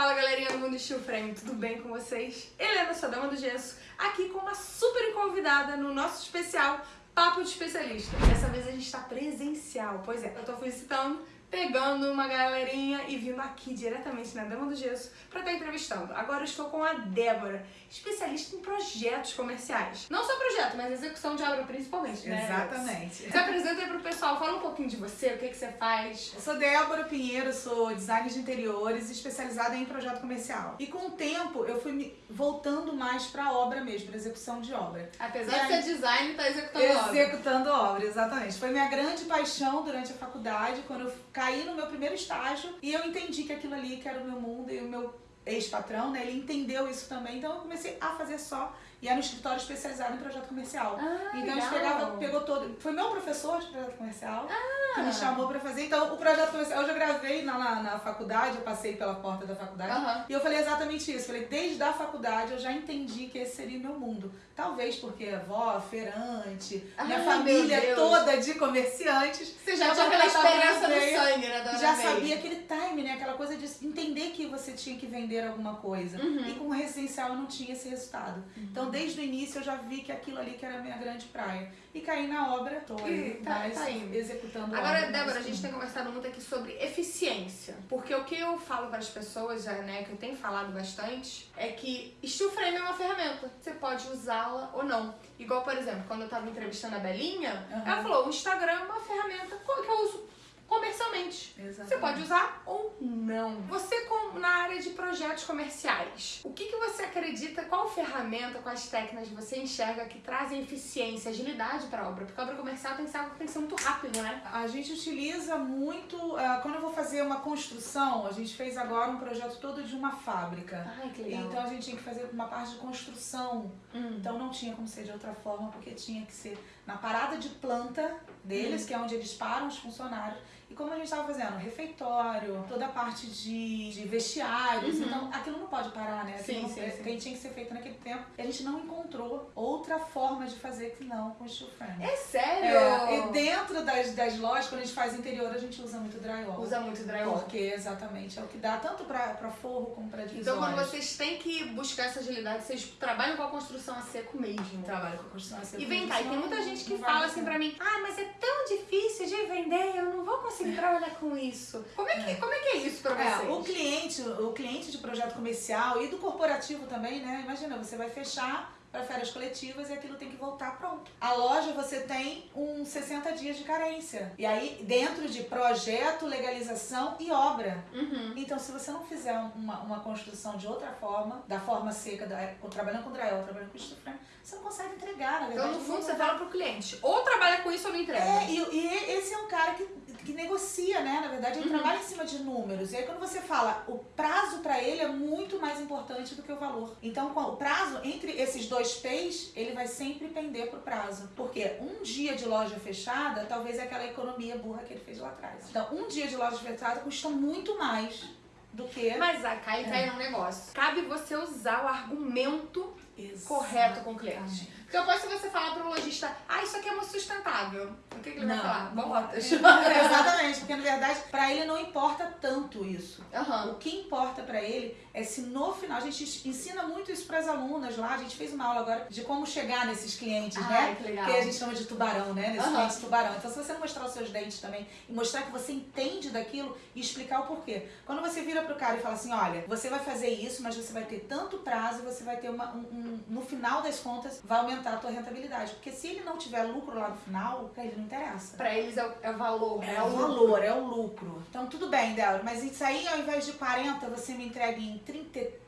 Fala galerinha do Mundo Steel Frame, tudo bem com vocês? Helena, sua dama do gesso, aqui com uma super convidada no nosso especial Papo de Especialista. Dessa vez a gente está presencial, pois é, eu tô visitando pegando uma galerinha e vindo aqui diretamente na Dama do Gesso para estar tá entrevistando. Agora eu estou com a Débora, especialista em projetos comerciais. Não só projeto, mas execução de obra principalmente, né? Exatamente. Se apresenta aí pro pessoal, fala um pouquinho de você, o que, que você faz. Eu sou Débora Pinheiro, sou designer de interiores especializada em projeto comercial. E com o tempo eu fui voltando mais para obra mesmo, para execução de obra. Apesar e de ser design, tá executando obra. Executando obra, exatamente. Foi minha grande paixão durante a faculdade, quando eu caí no meu primeiro estágio e eu entendi que aquilo ali que era o meu mundo e o meu ex-patrão, né, ele entendeu isso também, então eu comecei a fazer só e era um escritório especializado em projeto comercial. Ah, então legal. a gente pegava, pegou todo. Foi meu professor de projeto comercial ah. que me chamou pra fazer. Então, o projeto comercial eu já gravei na, na, na faculdade, eu passei pela porta da faculdade. Uhum. E eu falei exatamente isso. Falei, desde a faculdade eu já entendi que esse seria o meu mundo. Talvez porque avó, feirante, ah, minha família toda de comerciantes. Você já tinha aquela experiência no sangue, né? Já sabia aquele time, né? Aquela coisa de entender que você tinha que vender alguma coisa. Uhum. E com o residencial eu não tinha esse resultado. Uhum. Então, desde o início eu já vi que aquilo ali que era a minha grande praia. E caí na obra, tô aí, tá, tá indo. executando Agora, obra, Débora, a gente tem conversado muito aqui sobre eficiência. Porque o que eu falo para as pessoas, já, né, que eu tenho falado bastante, é que steel frame é uma ferramenta. Você pode usá-la ou não. Igual, por exemplo, quando eu tava entrevistando a Belinha, uhum. ela falou, o Instagram é uma ferramenta que eu uso comercialmente. Exatamente. Você pode usar ou não. Você com, na área de projetos comerciais, o que, que você acredita, qual ferramenta, quais técnicas você enxerga que trazem eficiência, agilidade para a obra? Porque a obra comercial tem que ser tem que ser muito rápido, né? A gente utiliza muito, uh, quando eu vou fazer uma construção, a gente fez agora um projeto todo de uma fábrica. Ai, que legal. Então a gente tinha que fazer uma parte de construção. Hum. Então não tinha como ser de outra forma, porque tinha que ser na parada de planta deles, hum. que é onde eles param os funcionários e como a gente estava fazendo, refeitório, toda a parte de, de vestiários, uhum. então aquilo não pode parar, né? Aquilo sim, sim, não, sim. Que tinha que ser feito naquele tempo. E a gente não encontrou outra forma de fazer que não com steel frame. É sério? É, e dentro das, das lojas, quando a gente faz interior, a gente usa muito drywall. Usa muito drywall. Porque exatamente é o que dá tanto para forro como para divisórias. Então quando vocês têm que buscar essa agilidade, vocês trabalham com a construção a seco mesmo. Trabalham com a construção a seco E vem cá, e tem muita gente que fala assim pra mim, ah, mas é tão difícil de vender, eu não vou conseguir trabalhar com isso. Como é que é, como é, que é isso pra é, vocês? É, o cliente, o cliente de projeto comercial e do corporativo também, né? Imagina, você vai fechar para férias coletivas e aquilo tem que voltar pronto. A loja você tem uns 60 dias de carência. E aí, dentro de projeto, legalização e obra. Uhum. Então, se você não fizer uma, uma construção de outra forma, da forma seca, da, trabalhando com drywall, trabalhando com steel frame, você não consegue entregar, na verdade. Então, no fundo, você fala pro cliente, ou trabalha com isso ou não entrega. É, e, e esse é um cara que, que negocia, né? Na verdade, ele uhum. trabalha em cima de números. E aí, quando você fala, o prazo para ele é muito mais importante do que o valor. Então, o prazo entre esses dois P's, ele vai sempre pender pro prazo. Porque um dia de loja fechada, talvez é aquela economia burra que ele fez lá atrás. Então, um dia de loja fechada custa muito mais do que... Mas a Kai é. um negócio. Cabe você usar o argumento Exatamente. correto com o cliente. Porque eu posso você falar para o lojista, ah, isso aqui é muito sustentável. O que, que ele não, vai falar? Botas. Exatamente, porque na verdade, para ele não importa tanto isso. Uhum. O que importa para ele é se no final, a gente ensina muito isso para as alunas lá, a gente fez uma aula agora de como chegar nesses clientes, ah, né? Que, legal. que a gente chama de tubarão, né? Nesses uhum. clientes tubarão. Então, se você mostrar os seus dentes também e mostrar que você entende daquilo e explicar o porquê. Quando você vira pro cara e fala assim, olha, você vai fazer isso, mas você vai ter tanto prazo, você vai ter uma, um, um no final das contas, vai aumentar aumentar a tua rentabilidade. Porque se ele não tiver lucro lá no final, pra ele não interessa. Pra eles é o, é o valor. É, é o valor, é o lucro. Então tudo bem, Débora, mas isso aí ao invés de 40 você me entrega em 33,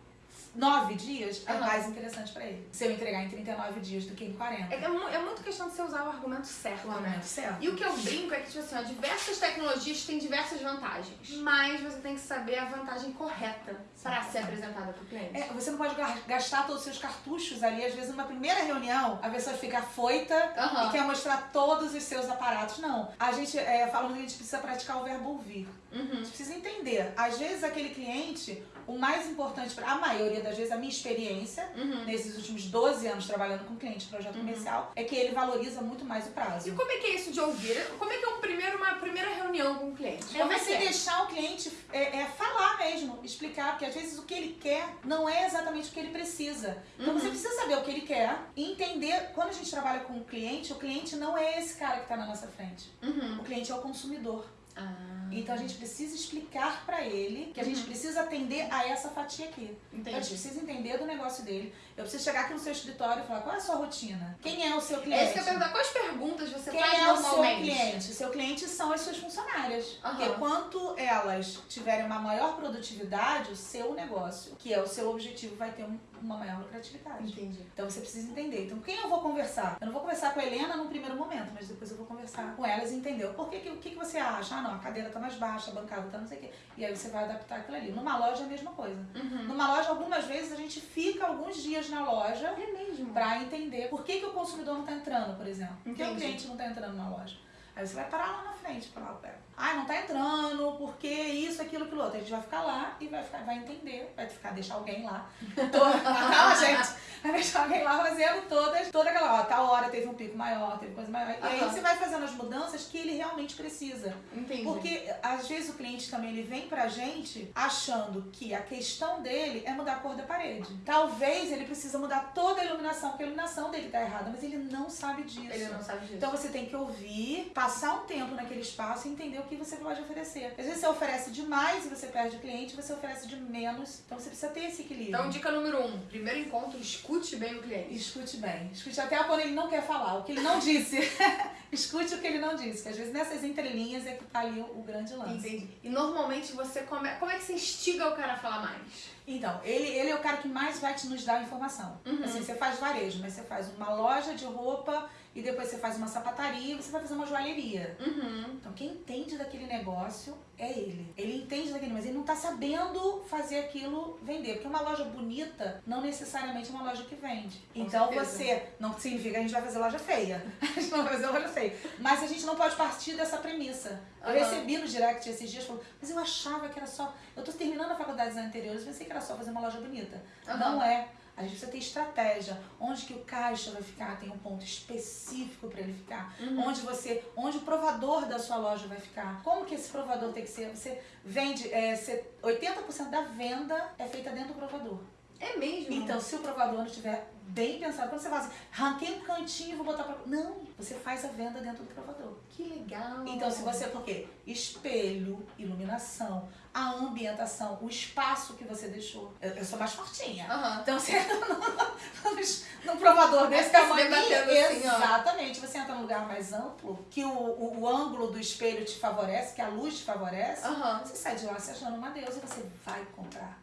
9 dias é uhum. mais interessante pra ele. Se eu entregar em 39 dias do que em 40. É, é, é, muito questão de você usar o argumento certo, o né? argumento né? certo. E o que eu brinco é que, tipo assim, ó, diversas tecnologias têm diversas vantagens. Mas você tem que saber a vantagem correta pra ser apresentada pro cliente. É, você não pode gastar todos os seus cartuchos ali. Às vezes, numa primeira reunião, a pessoa fica afoita uhum. e quer mostrar todos os seus aparatos. Não. A gente é, fala que a gente precisa praticar o verbo ouvir. Uhum. A gente precisa entender. Às vezes, aquele cliente, o mais importante, pra, a maioria das vezes, a minha experiência, Uhum. nesses últimos 12 anos trabalhando com cliente, projeto comercial, é que ele valoriza muito mais o prazo. E como é que é isso de ouvir? Como é que é um primeiro, uma primeira reunião com o cliente? É Como é você é? deixar o cliente é, é falar mesmo, explicar, porque às vezes o que ele quer não é exatamente o que ele precisa. Então Uhum. você precisa saber o que ele quer e entender. Quando a gente trabalha com o cliente, o cliente não é esse cara que está na nossa frente. Uhum. O cliente é o consumidor. Ah, Então a gente precisa explicar para ele que a gente Uhum. precisa atender a essa fatia aqui. Então a gente precisa entender do negócio dele. Eu preciso chegar aqui no seu escritório e falar qual é a sua rotina? Quem é o seu É cliente? isso que eu perguntar. Quais perguntas você Quem faz é o seu normalmente? cliente? O seu cliente são as suas funcionárias. Aham. Porque quanto elas tiverem uma maior produtividade, o seu negócio, que é o seu objetivo, vai ter um- uma maior lucratividade. Entendi. Então você precisa entender. Então quem eu vou conversar? Eu não vou conversar com a Helena num primeiro momento, mas depois eu vou conversar com elas e entender o porquê que, o que, que você acha. Não, a cadeira tá mais baixa, a bancada tá não sei o quê. E aí você vai adaptar aquilo ali. Numa loja é a mesma coisa. Uhum. Numa loja, algumas vezes a gente fica alguns dias na loja É mesmo. Pra entender por que, que o consumidor não tá entrando, por exemplo. Por que o cliente não tá entrando na loja? Aí você vai parar lá na frente e falar, pera, ah, não tá entrando, porque isso, aquilo, aquilo outro. A gente vai ficar lá e vai, ficar, vai entender, vai ficar, deixar alguém lá. Toda, calma, gente. Vai deixar alguém lá fazendo todas, toda aquela, ó, tal hora teve um pico maior, teve coisa maior. E aí você vai fazendo as mudanças que ele realmente precisa. Entendi. Porque às vezes o cliente também ele vem pra gente achando que a questão dele é mudar a cor da parede. Talvez ele precisa mudar toda a iluminação, porque a iluminação dele tá errada, mas ele não sabe disso. Ele não sabe disso. Então você tem que ouvir, passar um tempo naquele espaço e entender o que você pode oferecer. Às vezes você oferece demais e você perde o cliente, você oferece de menos. Então você precisa ter esse equilíbrio. Então, dica número um. Primeiro encontro, escute bem o cliente. Escute bem. Escute até quando ele não quer falar, o que ele não disse. Escute o que ele não disse, que às vezes nessas entrelinhas é que tá ali o, o grande lance. Entendi. E normalmente você come... Como é que você instiga o cara a falar mais? Então, ele, ele é o cara que mais vai te nos dar informação. Uhum. Assim, você faz varejo, mas você faz uma loja de roupa e depois você faz uma sapataria e você vai fazer uma joalheria. Uhum. Então, quem entende daquele negócio é ele. Ele entende daquele, mas ele não tá sabendo fazer aquilo vender. Porque uma loja bonita não necessariamente é uma loja que vende. Com então, certeza. você não significa que a gente vai fazer loja feia. A gente não vai fazer loja feia. Mas a gente não pode partir dessa premissa. Eu Aham. recebi no direct esses dias falando, mas eu achava que era só. Eu tô terminando a faculdade eu pensei que era só fazer uma loja bonita. Aham. Não é. A gente precisa ter estratégia. Onde que o caixa vai ficar? Tem um ponto específico para ele ficar. Uhum. Onde você, onde o provador da sua loja vai ficar? Como que esse provador tem que ser? Você vende, é, você- 80% da venda é feita dentro do provador. É mesmo? Então, se o provador não estiver bem pensado, quando você fala assim, ranquei um cantinho e vou botar pra... Não, você faz a venda dentro do provador. Que legal. Então, se você, por quê? Espelho, iluminação, a ambientação, o espaço que você deixou. Eu, eu sou mais fortinha. Aham. Então, você entra num, provador desse tamanho. assim, ó. Exatamente. Você entra num lugar mais amplo, que o, o, o ângulo do espelho te favorece, que a luz te favorece. Aham. Você sai de lá se achando uma deusa e você vai comprar.